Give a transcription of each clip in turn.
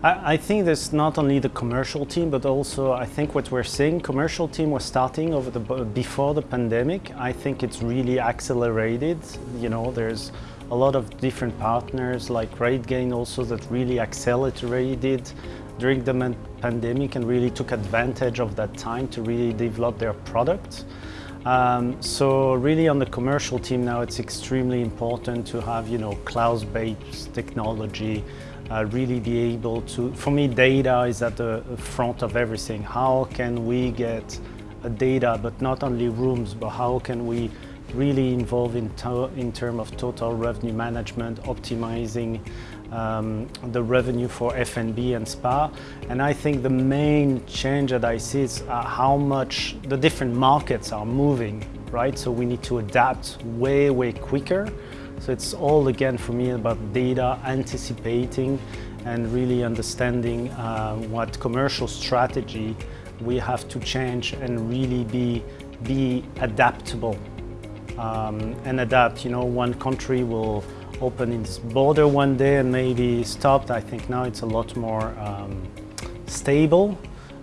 I, think there's not only the commercial team, but also I think what we're seeing, commercial team was starting over the before the pandemic. I think it's really accelerated. You know, there's a lot of different partners like RateGain also that really accelerated during the pandemic and really took advantage of that time to really develop their product. Um, so really on the commercial team now it's extremely important to have you know cloud-based technology uh, really be able to, for me data is at the front of everything. How can we get data but not only rooms but how can we really involved in, in terms of total revenue management, optimizing um, the revenue for F&B and spa. And I think the main change that I see is uh, how much the different markets are moving, right? So we need to adapt way, way quicker. So it's all again for me about data, anticipating and really understanding uh, what commercial strategy we have to change and really be, be adaptable um, and adapt. You know, one country will open its border one day and maybe stopped. I think now it's a lot more um, stable.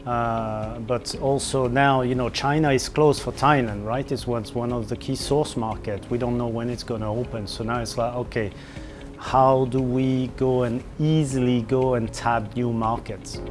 Uh, but also now, you know, China is closed for Thailand, right? It's one of the key source market. We don't know when it's going to open. So now it's like, okay, how do we go and easily go and tap new markets?